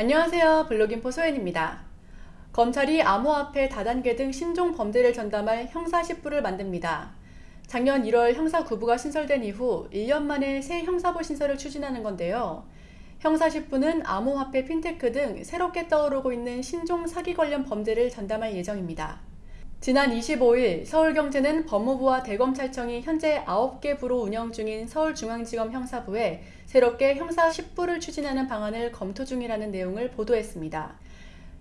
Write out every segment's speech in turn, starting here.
안녕하세요. 블로깅포 소연입니다. 검찰이 암호화폐 다단계 등 신종 범죄를 전담할 형사 10부를 만듭니다. 작년 1월 형사 9부가 신설된 이후 1년 만에 새 형사부 신설을 추진하는 건데요. 형사 10부는 암호화폐, 핀테크 등 새롭게 떠오르고 있는 신종 사기 관련 범죄를 전담할 예정입니다. 지난 25일 서울경제는 법무부와 대검찰청이 현재 9개 부로 운영 중인 서울중앙지검 형사부에 새롭게 형사 10부를 추진하는 방안을 검토 중이라는 내용을 보도했습니다.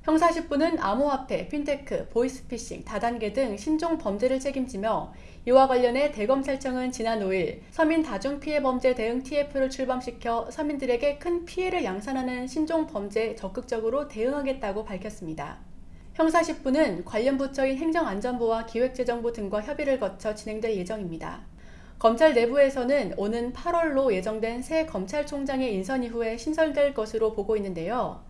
형사 10부는 암호화폐, 핀테크, 보이스피싱, 다단계 등 신종 범죄를 책임지며 이와 관련해 대검찰청은 지난 5일 서민 다중피해범죄 대응 TF를 출범시켜 서민들에게 큰 피해를 양산하는 신종 범죄에 적극적으로 대응하겠다고 밝혔습니다. 형사 10부는 관련 부처인 행정안전부와 기획재정부 등과 협의를 거쳐 진행될 예정입니다. 검찰 내부에서는 오는 8월로 예정된 새 검찰총장의 인선 이후에 신설될 것으로 보고 있는데요.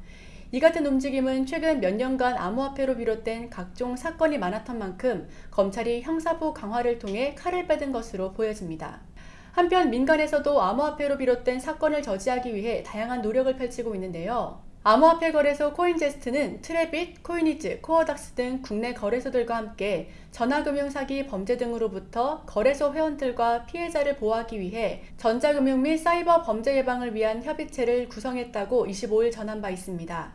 이 같은 움직임은 최근 몇 년간 암호화폐로 비롯된 각종 사건이 많았던 만큼 검찰이 형사부 강화를 통해 칼을 빼든 것으로 보여집니다. 한편 민간에서도 암호화폐로 비롯된 사건을 저지하기 위해 다양한 노력을 펼치고 있는데요. 암호화폐 거래소 코인제스트는 트래빗, 코이니즈, 코어닥스 등 국내 거래소들과 함께 전화금융 사기 범죄 등으로부터 거래소 회원들과 피해자를 보호하기 위해 전자금융 및 사이버 범죄 예방을 위한 협의체를 구성했다고 25일 전한 바 있습니다.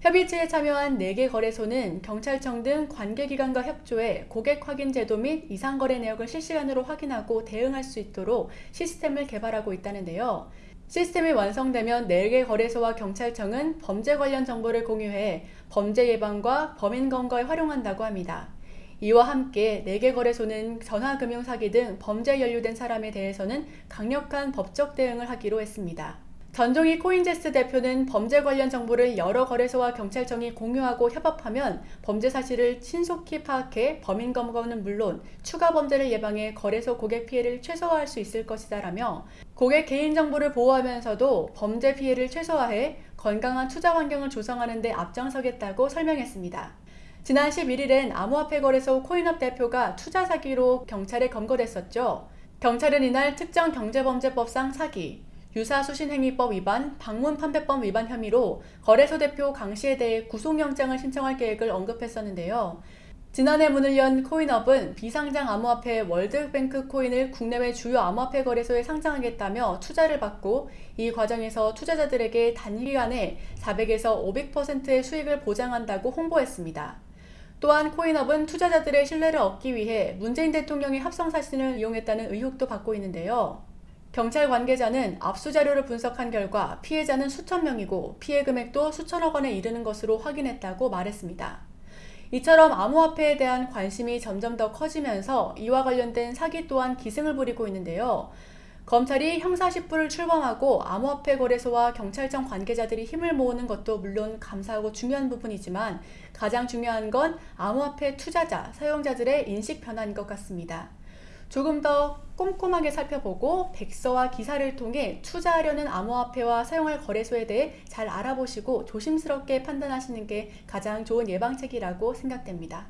협의체에 참여한 4개 거래소는 경찰청 등 관계기관과 협조해 고객 확인 제도 및 이상거래 내역을 실시간으로 확인하고 대응할 수 있도록 시스템을 개발하고 있다는데요. 시스템이 완성되면 4개 거래소와 경찰청은 범죄 관련 정보를 공유해 범죄 예방과 범인 검거에 활용한다고 합니다. 이와 함께 4개 거래소는 전화금융 사기 등 범죄에 연루된 사람에 대해서는 강력한 법적 대응을 하기로 했습니다. 전종희 코인제스 대표는 범죄 관련 정보를 여러 거래소와 경찰청이 공유하고 협업하면 범죄 사실을 신속히 파악해 범인 검거는 물론 추가 범죄를 예방해 거래소 고객 피해를 최소화할 수 있을 것이다 라며 고객 개인정보를 보호하면서도 범죄 피해를 최소화해 건강한 투자 환경을 조성하는 데 앞장서겠다고 설명했습니다. 지난 11일엔 암호화폐 거래소 코인업 대표가 투자 사기로 경찰에 검거됐었죠. 경찰은 이날 특정 경제범죄법상 사기, 유사수신행위법 위반, 방문판매법 위반 혐의로 거래소 대표 강 씨에 대해 구속영장을 신청할 계획을 언급했었는데요. 지난해 문을 연 코인업은 비상장 암호화폐 월드뱅크 코인을 국내외 주요 암호화폐 거래소에 상장하겠다며 투자를 받고 이 과정에서 투자자들에게 단기간에 400에서 500%의 수익을 보장한다고 홍보했습니다. 또한 코인업은 투자자들의 신뢰를 얻기 위해 문재인 대통령의 합성 사진을 이용했다는 의혹도 받고 있는데요. 경찰 관계자는 압수자료를 분석한 결과 피해자는 수천 명이고 피해 금액도 수천억 원에 이르는 것으로 확인했다고 말했습니다. 이처럼 암호화폐에 대한 관심이 점점 더 커지면서 이와 관련된 사기 또한 기승을 부리고 있는데요. 검찰이 형사 10부를 출범하고 암호화폐 거래소와 경찰청 관계자들이 힘을 모으는 것도 물론 감사하고 중요한 부분이지만 가장 중요한 건 암호화폐 투자자, 사용자들의 인식 변화인 것 같습니다. 조금 더 꼼꼼하게 살펴보고 백서와 기사를 통해 투자하려는 암호화폐와 사용할 거래소에 대해 잘 알아보시고 조심스럽게 판단하시는 게 가장 좋은 예방책이라고 생각됩니다.